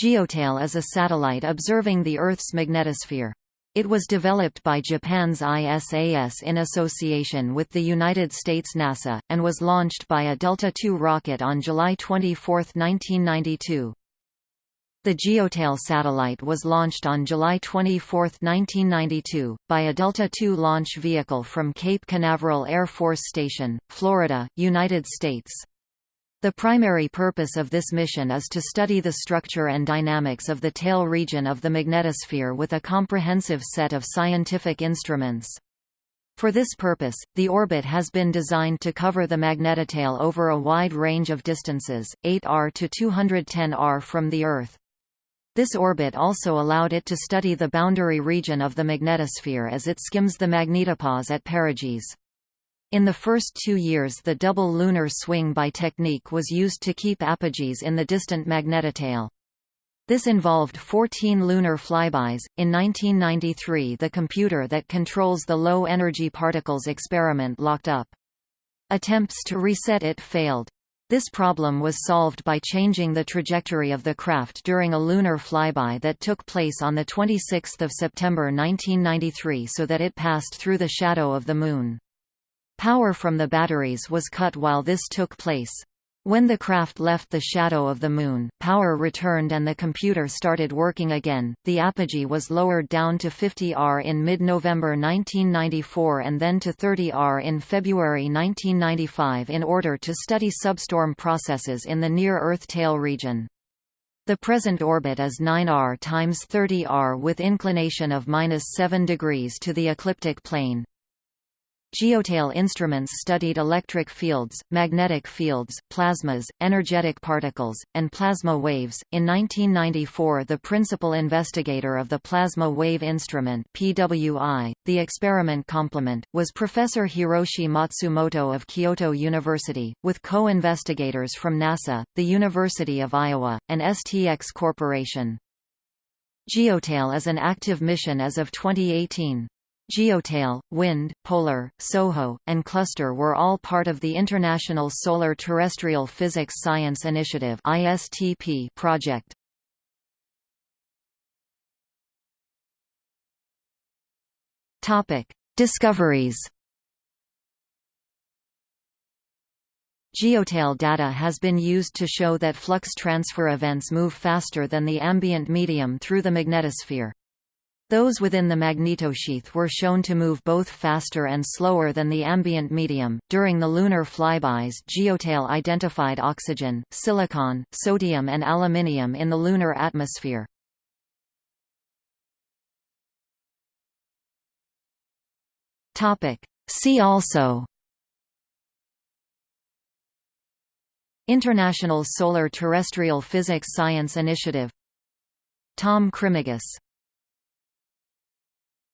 GeoTail is a satellite observing the Earth's magnetosphere. It was developed by Japan's ISAS in association with the United States NASA, and was launched by a Delta II rocket on July 24, 1992. The GeoTail satellite was launched on July 24, 1992, by a Delta II launch vehicle from Cape Canaveral Air Force Station, Florida, United States. The primary purpose of this mission is to study the structure and dynamics of the tail region of the magnetosphere with a comprehensive set of scientific instruments. For this purpose, the orbit has been designed to cover the magnetotail over a wide range of distances, 8 r to 210 r from the Earth. This orbit also allowed it to study the boundary region of the magnetosphere as it skims the magnetopause at perigee. In the first two years the double lunar swing-by technique was used to keep apogees in the distant magnetotail. This involved 14 lunar flybys. In 1993, the computer that controls the low energy particles experiment locked up. Attempts to reset it failed. This problem was solved by changing the trajectory of the craft during a lunar flyby that took place on 26 September 1993 so that it passed through the shadow of the Moon. Power from the batteries was cut while this took place. When the craft left the shadow of the Moon, power returned and the computer started working again. The apogee was lowered down to 50 R in mid November 1994 and then to 30 R in February 1995 in order to study substorm processes in the near Earth tail region. The present orbit is 9 r times 30 r with inclination of minus 7 degrees to the ecliptic plane. Geotail instruments studied electric fields, magnetic fields, plasmas, energetic particles, and plasma waves. In 1994, the principal investigator of the Plasma Wave Instrument (PWI), the experiment complement, was Professor Hiroshi Matsumoto of Kyoto University, with co-investigators from NASA, the University of Iowa, and STX Corporation. Geotail is an active mission as of 2018. Geotail, Wind, Polar, SOHO, and Cluster were all part of the International Solar Terrestrial Physics Science Initiative (ISTP) project. Topic: Discoveries. Geotail data has been used to show that flux transfer events move faster than the ambient medium through the magnetosphere. Those within the magnetosheath were shown to move both faster and slower than the ambient medium. During the lunar flybys, Geotail identified oxygen, silicon, sodium, and aluminium in the lunar atmosphere. Topic: See also International Solar Terrestrial Physics Science Initiative Tom Krimigis